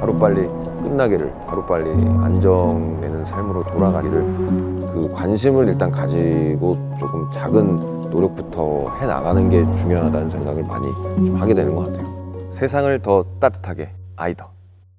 하루빨리 끝나기를 하루빨리 안정되는 삶으로 돌아가기를 그 관심을 일단 가지고 조금 작은 노력부터 해나가는 게 중요하다는 생각을 많이 좀 하게 되는 것 같아요. 세상을 더 따뜻하게 아이더.